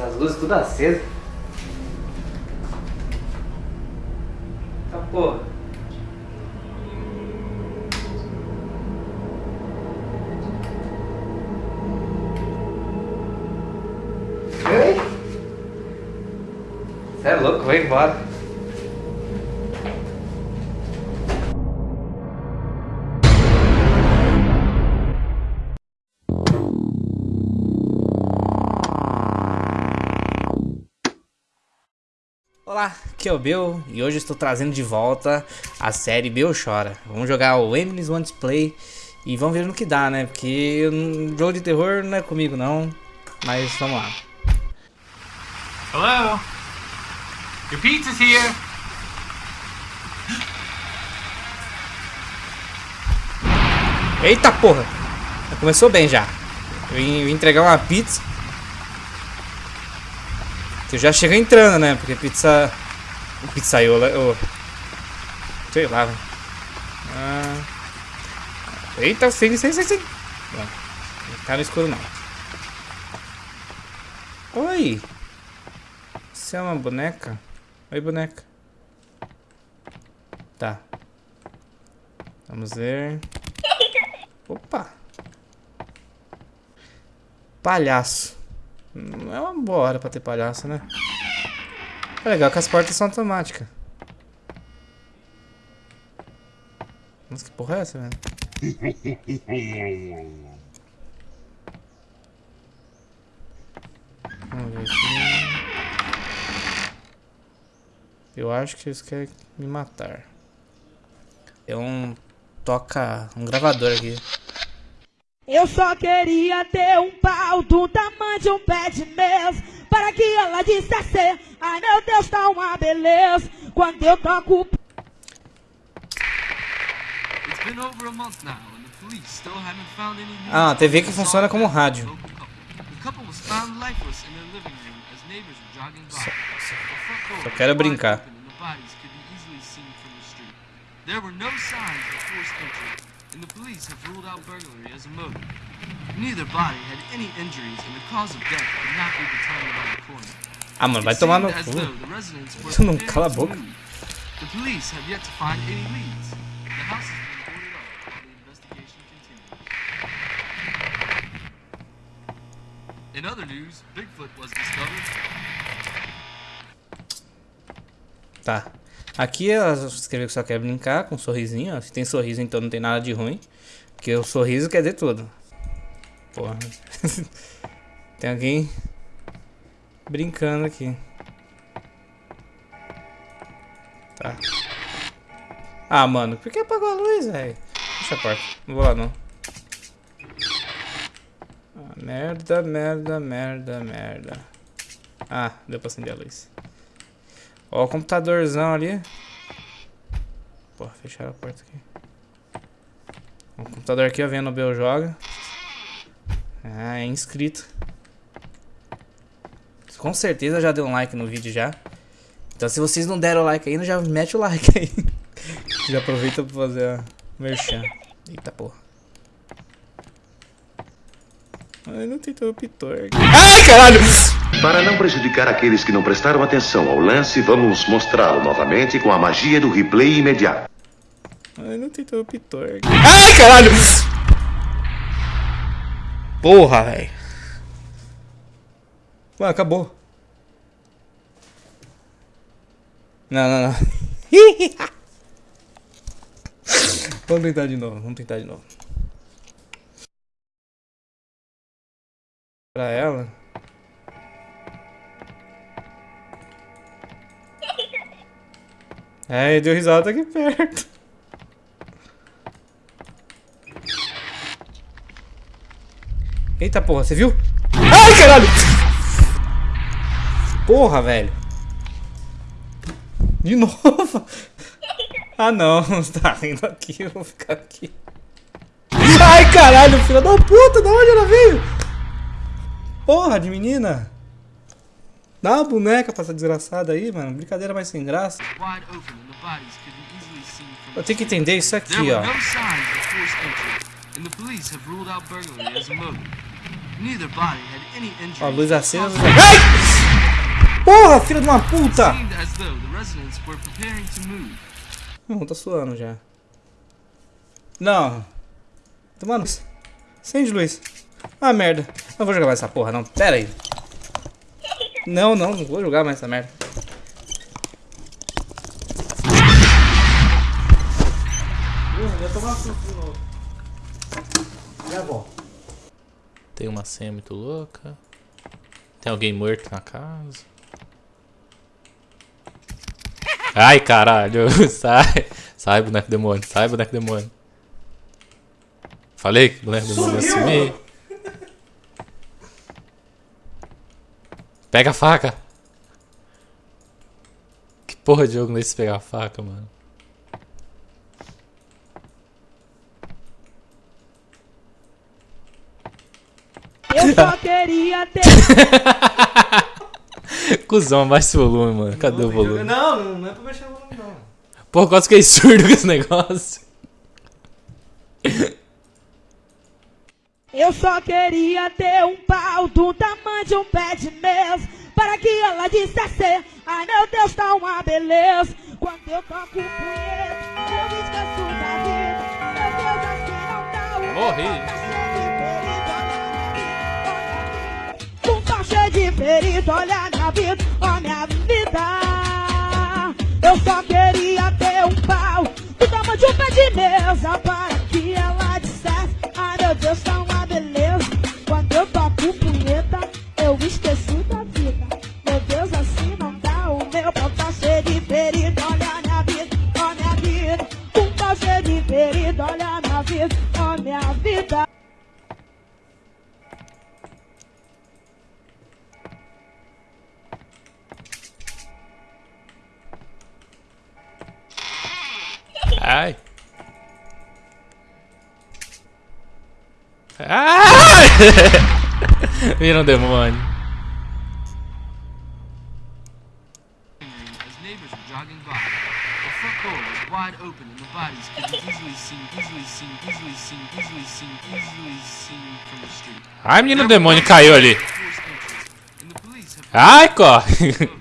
Essas luzes tudo acesas. Tá porra. Ei! Você é louco, vai embora. Olá, aqui é o Bill e hoje estou trazendo de volta a série Bill Chora. Vamos jogar o Emily's Wants Play e vamos ver no que dá, né? Porque um jogo de terror não é comigo não, mas vamos lá. Hello? Your pizza's here. Eita porra! Começou bem já. Eu vim entregar uma pizza. Eu já chego entrando, né? Porque pizza. Pizzaiola. Oh. Sei lá. Ah. Eita, sem, sem, sem. Não. Não tá no escuro não. Oi! Você é uma boneca? Oi, boneca. Tá. Vamos ver. Opa! Palhaço. Não é uma boa hora pra ter palhaço, né? É legal que as portas são automáticas. Nossa, que porra é essa, velho? Vamos ver aqui. Eu acho que eles querem me matar. Tem um toca, um gravador aqui. Eu só queria ter um pau do tamanho de um pé de mesa Para que ela dissesse, ai meu Deus, tá uma beleza Quando eu toco It's been over a month now, and the police still haven't found any new Ah, a TV que funciona como rádio. local couple. The couple was found lifeless in their living room as neighbors were jogging by. The front door só was quero brincar. There were no signs of forced entry, and the police have ruled out burglary as a motive. Neither body had any injuries, and the cause of death could not be determined by the coroner. Ah, mano, vai tomar no cu. though the residents were Tu não cala a boca. The police have yet to find any leads. The house has been boarded up while the investigation continues. In other news, Bigfoot was discovered. Tá. Aqui ela escreveu que só quer brincar com um sorrisinho. ó. Se tem sorriso, então não tem nada de ruim. Porque o sorriso quer dizer tudo. Porra. tem alguém brincando aqui. Tá. Ah, mano, por que apagou a luz, velho? Fecha a porta. Não vou lá, não. Ah, merda, merda, merda, merda. Ah, deu pra acender a luz. Ó o computadorzão ali. Porra, fecharam a porta aqui. O computador aqui, ó, vendo o Bel joga. Ah, é inscrito. Com certeza já deu um like no vídeo já. Então se vocês não deram like ainda, já mete o like aí. já aproveita pra fazer a merchan. Eita porra. Ai, não tem interruptor. Ai, caralho! Para não prejudicar aqueles que não prestaram atenção ao lance, vamos mostrá-lo novamente com a magia do replay imediato. Ai, não tem interruptor. Ai, caralho! Porra, velho. Ué, acabou. Não, não, não. vamos tentar de novo, vamos tentar de novo. Pra ela. É, deu risada aqui perto. Eita porra, você viu? Ai, caralho! Porra, velho. De novo? Ah, não. Você tá rindo aqui, eu vou ficar aqui. Ai, caralho, filha da puta, da onde ela veio? Porra de menina. Dá uma boneca pra essa desgraçada aí, mano. Brincadeira mais sem graça. Eu tenho que entender isso aqui, ó. Ó, luz acesa. Ai! Porra, filho de uma puta! Não, tá suando já. Não. Mano, acende luz. Ah, merda. Não vou jogar mais essa porra, não. Pera aí. Não, não, não vou jogar mais essa merda. Eu ia tomar suco de novo. Já volto. Tem uma senha muito louca. Tem alguém morto na casa. Ai, caralho. Sai. Sai, boneco demônio. Sai, boneco demônio. Falei que o boneco demônio ia sumir. Pega a faca. Que porra de jogo não é esse pegar a faca, mano? Eu só queria ter. Cusão, baixa o volume, mano. Cadê o volume? Não, não, não é pra baixar o volume, não. Pô, quase fiquei surdo com esse negócio. Eu só queria ter um pau do tamanho de um pé de mesa Para que ela dissesse Ai meu Deus, tá uma beleza. Quando eu toco o punheta Eu esqueço da vida. Meu Deus, assim não dá o Morri. Um pau cheio de perito, olha minha vida Ó minha vida. Eu só queria ter um pau Do tamanho de um pé de mesa Para que ela dissesse Ai meu Deus, tá uma from the street. Ai, menino demônio caiu ali. Ai, corre.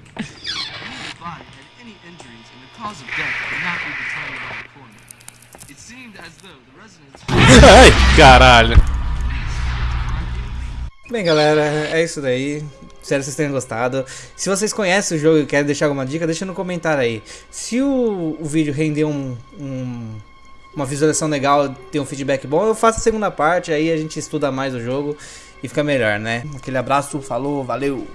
Ai, caralho. Bem, galera, é isso daí. Espero que vocês tenham gostado. Se vocês conhecem o jogo e querem deixar alguma dica, deixa no comentário aí. Se o, o vídeo render um, um- uma visualização legal, ter um feedback bom, eu faço a segunda parte, aí a gente estuda mais o jogo e fica melhor, né? Aquele abraço, falou, valeu!